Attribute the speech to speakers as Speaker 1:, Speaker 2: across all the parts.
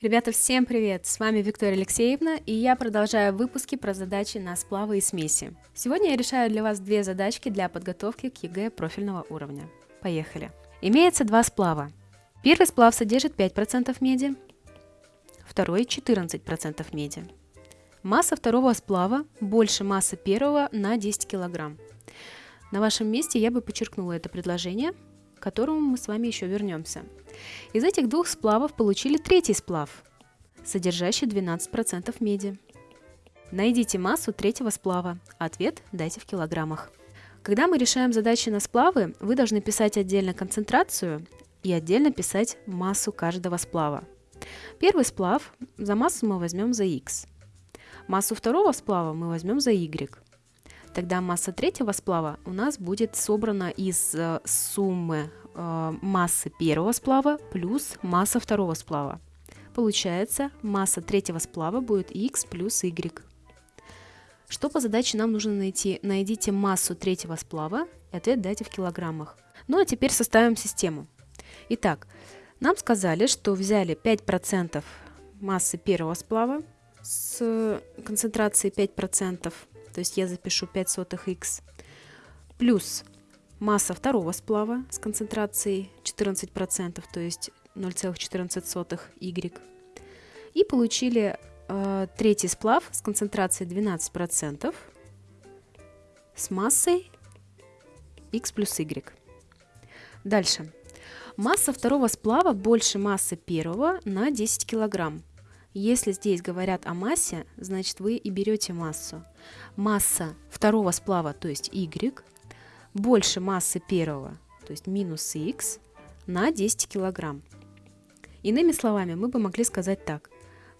Speaker 1: Ребята, всем привет! С вами Виктория Алексеевна, и я продолжаю выпуски про задачи на сплавы и смеси. Сегодня я решаю для вас две задачки для подготовки к ЕГЭ профильного уровня. Поехали! Имеется два сплава. Первый сплав содержит 5% меди, второй 14% меди. Масса второго сплава больше массы первого на 10 кг. На вашем месте я бы подчеркнула это предложение, к которому мы с вами еще вернемся. Из этих двух сплавов получили третий сплав, содержащий 12% меди. Найдите массу третьего сплава. Ответ дайте в килограммах. Когда мы решаем задачи на сплавы, вы должны писать отдельно концентрацию и отдельно писать массу каждого сплава. Первый сплав за массу мы возьмем за x. Массу второго сплава мы возьмем за y. Тогда масса третьего сплава у нас будет собрана из э, суммы э, массы первого сплава плюс масса второго сплава. Получается, масса третьего сплава будет x плюс y. Что по задаче нам нужно найти? Найдите массу третьего сплава и ответ дайте в килограммах. Ну а теперь составим систему. Итак, нам сказали, что взяли 5% массы первого сплава с концентрацией 5%, то есть я запишу 5 сотых x, плюс масса второго сплава с концентрацией 14%, то есть 0,14 y. И получили э, третий сплав с концентрацией 12% с массой x плюс y. Дальше. Масса второго сплава больше массы первого на 10 килограмм. Если здесь говорят о массе, значит вы и берете массу. Масса второго сплава, то есть y, больше массы первого, то есть минус x, на 10 килограмм. Иными словами, мы бы могли сказать так.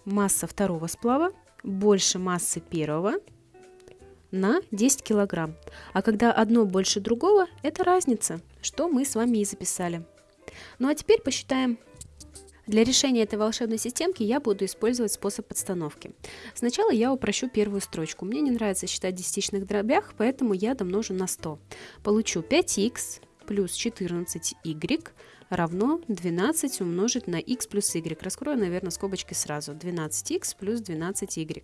Speaker 1: Масса второго сплава больше массы первого на 10 килограмм. А когда одно больше другого, это разница, что мы с вами и записали. Ну а теперь посчитаем для решения этой волшебной системки я буду использовать способ подстановки. Сначала я упрощу первую строчку. Мне не нравится считать десятичных дробях, поэтому я домножу на 100. Получу 5х плюс 14y равно 12 умножить на x плюс y. Раскрою, наверное, скобочки сразу. 12x плюс 12y.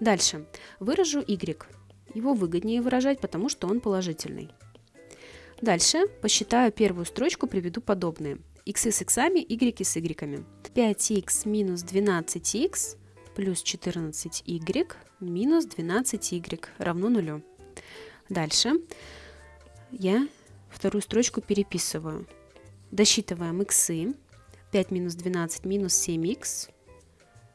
Speaker 1: Дальше. Выражу y. Его выгоднее выражать, потому что он положительный. Дальше посчитаю первую строчку, приведу подобные x с x, y с y. 5x минус 12x плюс 14y минус 12y равно нулю. Дальше я вторую строчку переписываю. Досчитываем x. 5 минус 12 минус 7x.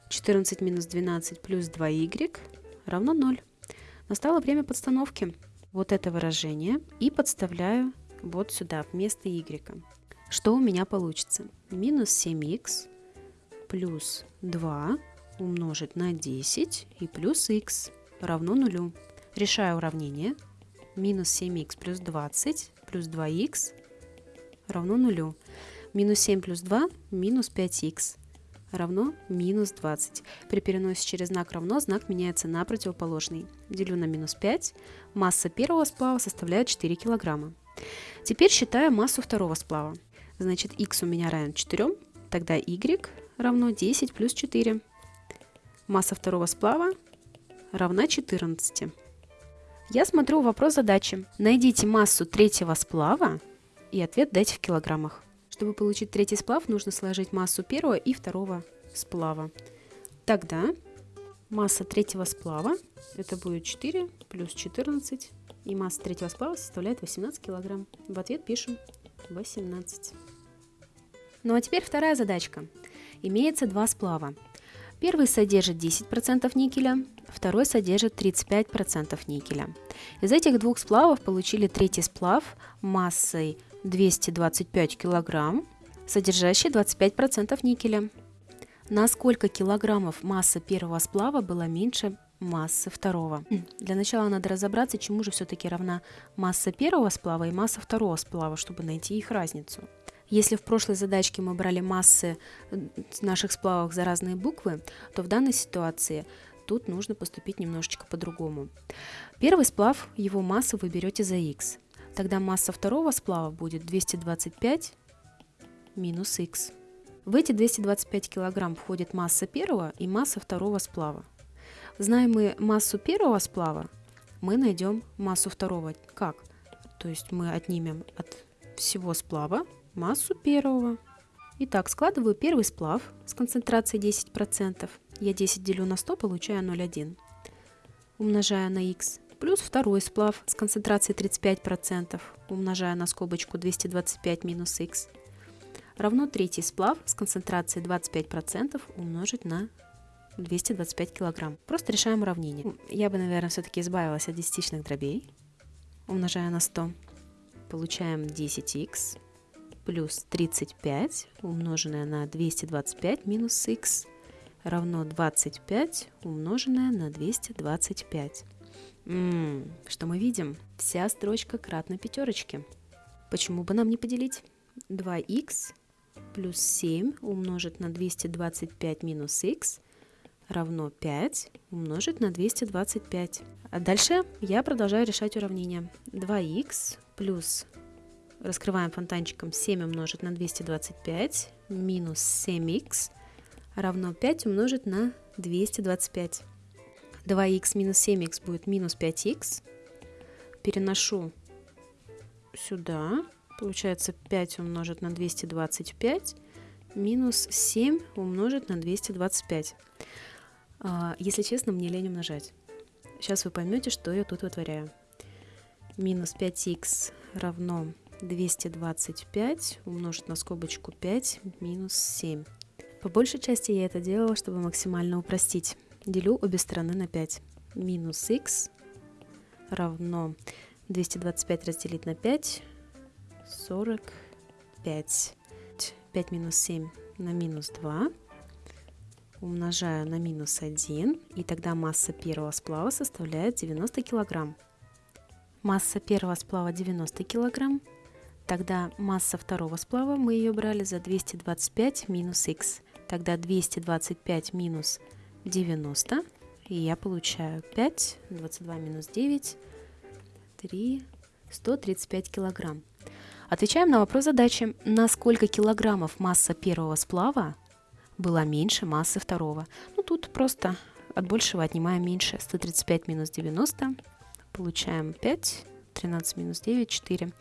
Speaker 1: 14 минус 12 плюс 2y равно 0. Настало время подстановки вот это выражение и подставляю вот сюда, вместо y. Что у меня получится? Минус 7х плюс 2 умножить на 10 и плюс х равно нулю. Решаю уравнение. Минус 7х плюс 20 плюс 2х равно нулю. Минус 7 плюс 2 минус 5х равно минус 20. При переносе через знак равно знак меняется на противоположный. Делю на минус 5. Масса первого сплава составляет 4 килограмма. Теперь считаю массу второго сплава. Значит, x у меня равен 4, тогда y равно 10 плюс 4. Масса второго сплава равна 14. Я смотрю вопрос задачи. Найдите массу третьего сплава и ответ дайте в килограммах. Чтобы получить третий сплав, нужно сложить массу первого и второго сплава. Тогда масса третьего сплава, это будет 4 плюс 14, и масса третьего сплава составляет 18 килограмм. В ответ пишем 18. Ну а теперь вторая задачка. Имеется два сплава. Первый содержит 10% никеля, второй содержит 35% никеля. Из этих двух сплавов получили третий сплав массой 225 кг, содержащий 25% никеля. На сколько килограммов масса первого сплава была меньше массы второго. Для начала надо разобраться, чему же все-таки равна масса первого сплава и масса второго сплава, чтобы найти их разницу. Если в прошлой задачке мы брали массы наших сплавов за разные буквы, то в данной ситуации тут нужно поступить немножечко по-другому. Первый сплав, его массу вы берете за x. Тогда масса второго сплава будет 225 минус x. В эти 225 килограмм входит масса первого и масса второго сплава. Знаем мы массу первого сплава, мы найдем массу второго. Как? То есть мы отнимем от всего сплава массу первого. Итак, складываю первый сплав с концентрацией 10%. Я 10 делю на 100, получаю 0,1. Умножаю на х. Плюс второй сплав с концентрацией 35%. Умножаю на скобочку 225 минус х. Равно третий сплав с концентрацией 25% умножить на 225 килограмм. Просто решаем уравнение. Я бы, наверное, все-таки избавилась от десятичных дробей. Умножая на 100, получаем 10х плюс 35 умноженное на 225 минус х равно 25 умноженное на 225. М-м, что мы видим? Вся строчка кратна пятерочке. Почему бы нам не поделить? 2х плюс 7 умножить на 225 минус х равно 5 умножить на 225. А дальше я продолжаю решать уравнение. 2х плюс, раскрываем фонтанчиком, 7 умножить на 225 минус 7х равно 5 умножить на 225. 2х минус 7х будет минус 5х. Переношу сюда. Получается 5 умножить на 225 минус 7 умножить на 225. А, если честно, мне лень умножать. Сейчас вы поймете, что я тут вытворяю. Минус 5х равно 225 умножить на скобочку 5 минус 7. По большей части я это делала, чтобы максимально упростить. Делю обе стороны на 5. Минус х равно 225 разделить на 5, 45. 5 минус 7 на минус 2 умножаю на минус 1, и тогда масса первого сплава составляет 90 килограмм. Масса первого сплава 90 килограмм, тогда масса второго сплава мы ее брали за 225 минус х. Тогда 225 минус 90, и я получаю 5, 22 минус 9, 3, 135 килограмм. Отвечаем на вопрос задачи, на сколько килограммов масса первого сплава была меньше массы второго. Ну, тут просто от большего отнимаем меньше. 135 минус 90, получаем 5, 13 минус 9, 4.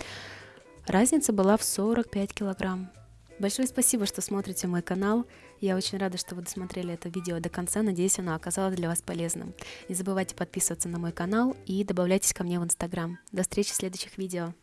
Speaker 1: Разница была в 45 килограмм. Большое спасибо, что смотрите мой канал. Я очень рада, что вы досмотрели это видео до конца. Надеюсь, оно оказалось для вас полезным. Не забывайте подписываться на мой канал и добавляйтесь ко мне в Инстаграм. До встречи в следующих видео.